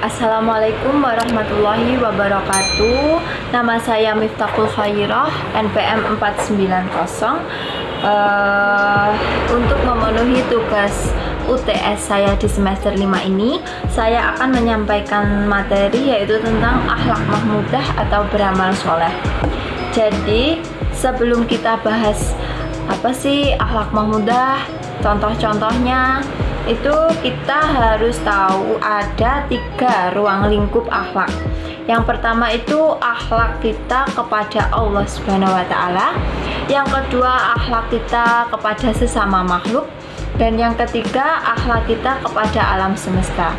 Assalamualaikum warahmatullahi wabarakatuh. Nama saya Miftahul Khairah NPM 490 uh, Untuk memenuhi tugas UTS saya di semester 5 ini Saya akan menyampaikan materi yaitu tentang akhlak mahmudah atau beramal soleh. Jadi sebelum kita bahas apa sih akhlak mahmudah contoh-contohnya itu kita harus tahu ada tiga ruang lingkup akhlak. Yang pertama itu akhlak kita kepada Allah Subhanahu wa taala. Yang kedua akhlak kita kepada sesama makhluk. Dan yang ketiga akhlak kita kepada alam semesta.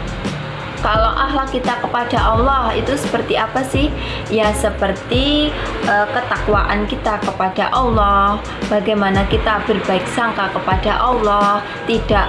Kalau akhlak kita kepada Allah itu seperti apa sih? Ya seperti uh, ketakwaan kita kepada Allah, bagaimana kita berbaik sangka kepada Allah, tidak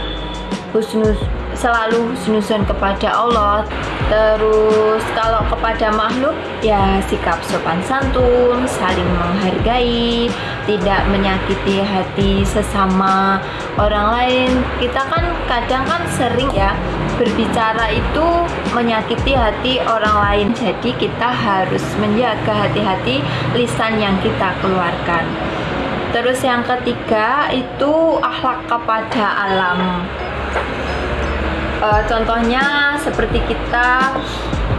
husnus selalu husnuzon kepada Allah. Terus kalau kepada makhluk ya sikap sopan santun saling menghargai tidak menyakiti hati sesama orang lain. Kita kan kadang kan sering ya berbicara itu menyakiti hati orang lain. Jadi kita harus menjaga hati-hati lisan yang kita keluarkan. Terus yang ketiga itu akhlak kepada alam uh, contohnya seperti kita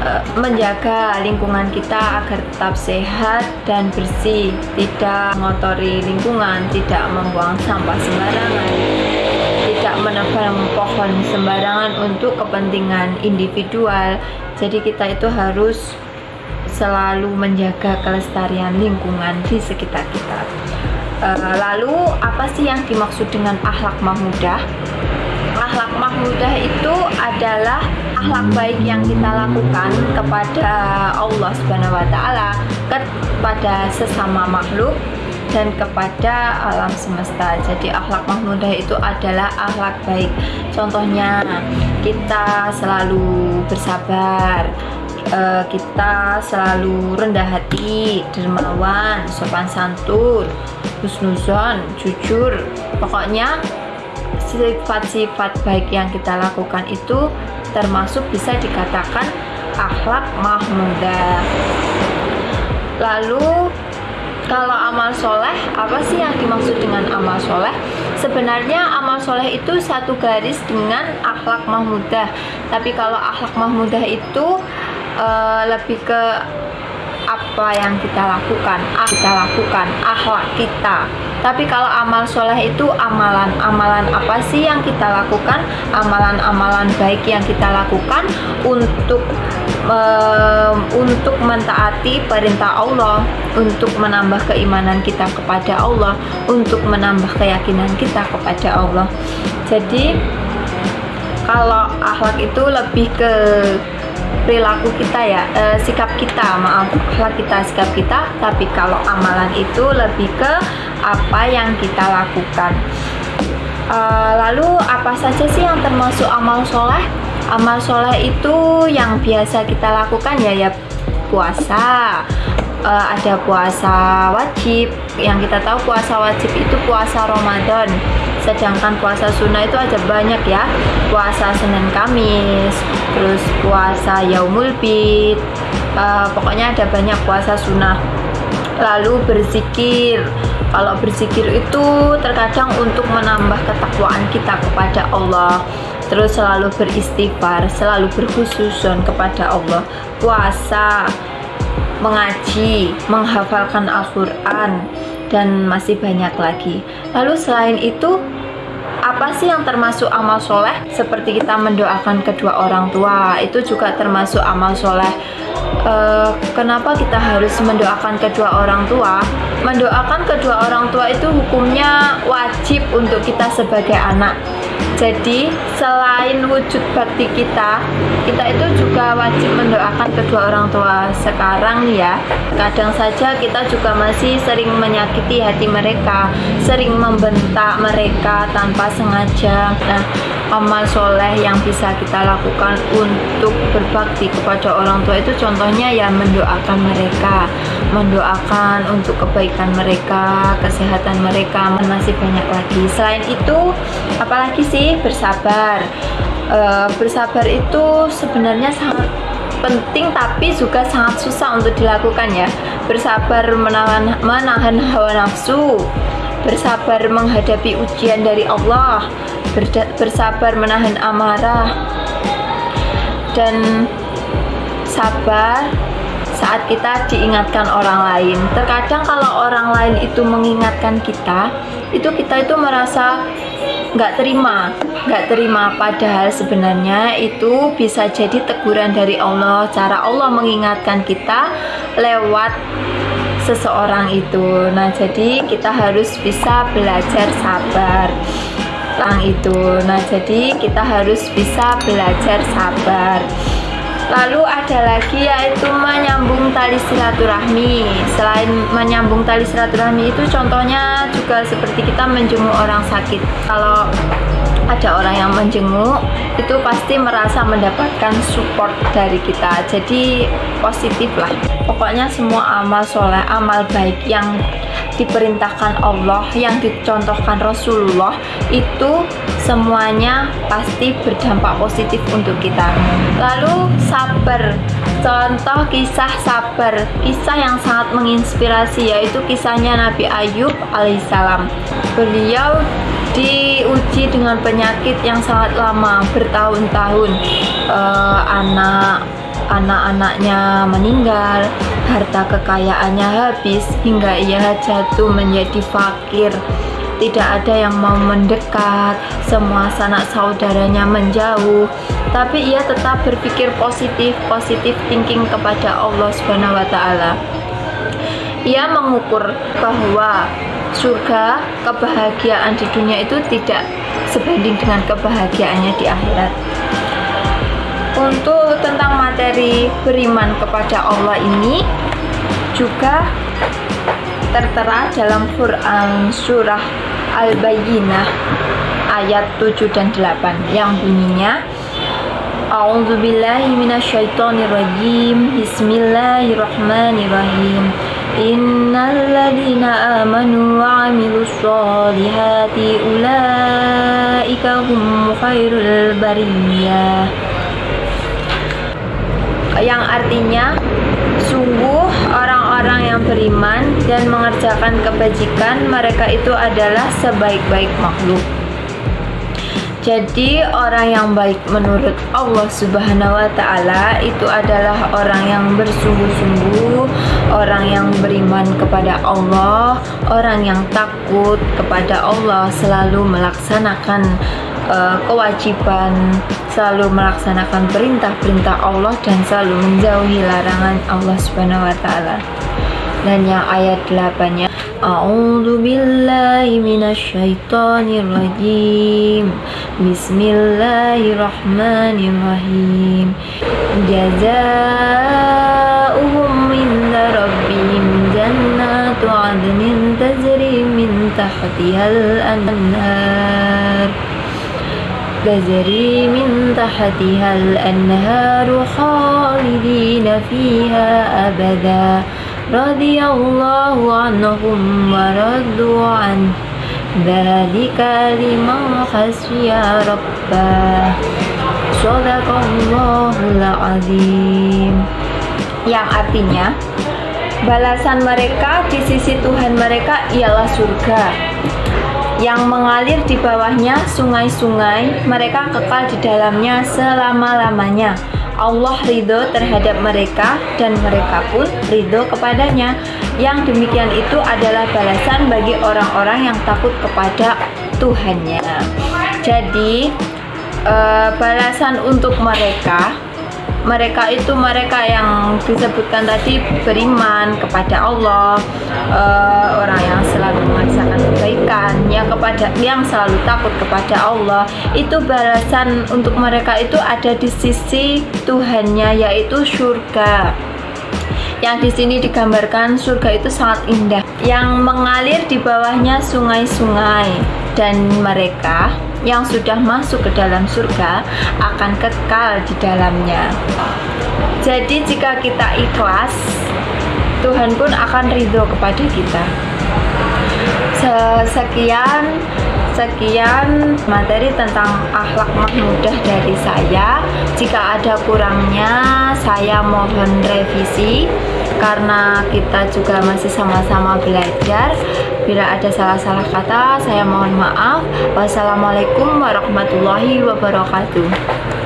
uh, menjaga lingkungan kita agar tetap sehat dan bersih tidak mengotori lingkungan tidak membuang sampah sembarangan tidak menebang pohon sembarangan untuk kepentingan individual. Jadi kita itu harus selalu menjaga kelestarian lingkungan di sekitar kita. Uh, lalu apa sih yang dimaksud dengan akhlak mahmudah akhlak mahmudah itu adalah akhlak baik yang kita lakukan kepada Allah Subhanahu wa taala, kepada sesama makhluk dan kepada alam semesta. Jadi akhlak mahmudah itu adalah akhlak baik. Contohnya kita selalu bersabar, eh, kita selalu rendah hati, dermawan, sopan santun, husnuzon, jujur. Pokoknya sifat-sifat baik yang kita lakukan itu termasuk bisa dikatakan akhlak mahmudah. Lalu kalau amal soleh apa sih yang dimaksud dengan amal soleh? Sebenarnya amal soleh itu satu garis dengan akhlak mahmudah. Tapi kalau akhlak mahmudah itu uh, lebih ke apa yang kita lakukan ah, kita lakukan akhlak kita tapi kalau amal soleh itu amalan amalan apa sih yang kita lakukan? Amalan-amalan baik yang kita lakukan untuk um, untuk mentaati perintah Allah untuk menambah keimanan kita kepada Allah untuk menambah keyakinan kita kepada Allah. Jadi kalau akhlak itu lebih ke perilaku kita ya e, sikap kita maaf akhlak kita sikap kita. Tapi kalau amalan itu lebih ke apa yang kita lakukan. E, lalu apa saja sih yang termasuk amal soleh? Amal soleh itu yang biasa kita lakukan ya ya puasa. Uh, ada puasa wajib. Yang kita tahu puasa wajib itu puasa Ramadan. Sedangkan puasa sunnah itu ada banyak ya. Puasa Senin Kamis terus puasa Yaumul Bid uh, pokoknya ada banyak puasa sunnah lalu berzikir kalau berzikir itu terkadang untuk menambah ketakwaan kita kepada Allah terus selalu beristighfar selalu berkhususun kepada Allah puasa mengaji, menghafalkan Al-Quran, dan masih banyak lagi. Lalu selain itu, apa sih yang termasuk amal soleh? Seperti kita mendoakan kedua orang tua, itu juga termasuk amal soleh. E, kenapa kita harus mendoakan kedua orang tua? Mendoakan kedua orang tua itu hukumnya wajib untuk kita sebagai anak jadi selain wujud bakti kita, kita itu juga wajib mendoakan kedua orang tua sekarang ya. Kadang saja kita juga masih sering menyakiti hati mereka, sering membentak mereka tanpa sengaja. Nah, amal soleh yang bisa kita lakukan untuk berbakti kepada orang tua. Itu contohnya ya mendoakan mereka mendoakan untuk kebaikan mereka kesehatan mereka masih banyak lagi. Selain itu apalagi sih bersabar. E, bersabar itu sebenarnya sangat penting tapi juga sangat susah untuk dilakukan ya. Bersabar menahan menahan hawa nafsu. Bersabar menghadapi ujian dari Allah bersabar menahan amarah dan sabar saat kita diingatkan orang lain. Terkadang kalau orang lain itu mengingatkan kita, itu kita itu merasa nggak terima, nggak terima. Padahal sebenarnya itu bisa jadi teguran dari Allah. Cara Allah mengingatkan kita lewat seseorang itu. Nah, jadi kita harus bisa belajar sabar tentang itu. Nah, jadi kita harus bisa belajar sabar. Lalu ada lagi yaitu menyambung tali silaturahmi. Selain menyambung tali silaturahmi itu contohnya juga seperti kita menjenguk orang sakit. Kalau ada orang yang menjenguk itu pasti merasa mendapatkan support dari kita. Jadi positif lah. Pokoknya semua amal soleh amal baik yang diperintahkan Allah yang dicontohkan Rasulullah itu semuanya pasti berdampak positif untuk kita. Lalu sabar. Contoh kisah sabar. Kisah yang sangat menginspirasi yaitu kisahnya Nabi Ayub alaihissalam. Beliau diuji dengan penyakit yang sangat lama bertahun-tahun. Uh, anak anak-anaknya meninggal harta kekayaannya habis hingga ia jatuh menjadi fakir. Tidak ada yang mau mendekat semua sanak saudaranya menjauh. Tapi ia tetap berpikir positif positif thinking kepada Allah Subhanahu wa taala. Ia mengukur bahwa surga kebahagiaan di dunia itu tidak sebanding dengan kebahagiaannya di akhirat. Untuk tentang materi beriman kepada Allah ini juga tertera dalam Quran surah Al-Bayyinah ayat 7 dan 8 yang bunyinya A'udzubillahi minasyaitonirrajim. Bismillahirrahmanirrahim Innalladzina amanu wa solihati ulaika hum khairul bariyah. Yang artinya sungguh orang-orang yang beriman dan mengerjakan kebajikan mereka itu adalah sebaik-baik makhluk. Jadi orang yang baik menurut Allah Subhanahu wa taala itu adalah orang yang bersungguh-sungguh, orang yang beriman kepada Allah, orang yang takut kepada Allah selalu melaksanakan uh, kewajiban, selalu melaksanakan perintah-perintah Allah dan selalu menjauhi larangan Allah Subhanahu wa. Dan yang ayat 8-nya A'udzu billahi minasyaitonir rajim. بسم الله الرحمن الرحيم جزاؤهم عند ربهم جنات عدن تجري من تحتها الأنهار تجري من تحتها الأنهار خالدين فيها أبداً radhiyallahu anhum wa radu an yang artinya balasan mereka di sisi Tuhan mereka ialah surga. Yang mengalir di bawahnya sungai-sungai mereka kekal di dalamnya selama-lamanya. Allah ridho terhadap mereka dan mereka pun ridho kepadanya. Yang demikian itu adalah balasan bagi orang-orang yang takut kepada Tuhannya. Jadi uh, balasan untuk mereka mereka itu mereka yang disebutkan tadi beriman kepada Allah uh, orang yang selalu mengerjakan kebaikan yang kepada yang selalu takut kepada Allah itu balasan untuk mereka itu ada di sisi Tuhannya yaitu surga yang di sini digambarkan surga itu sangat indah yang mengalir di bawahnya sungai-sungai dan mereka yang sudah masuk ke dalam surga akan kekal di dalamnya. Jadi jika kita ikhlas, Tuhan pun akan ridho kepada kita. Sekian Sekian materi tentang akhlak mahmudah dari saya. Jika ada kurangnya, saya mohon revisi karena kita juga masih sama-sama belajar. Bila ada salah-salah kata, saya mohon maaf. Wassalamualaikum warahmatullahi wabarakatuh.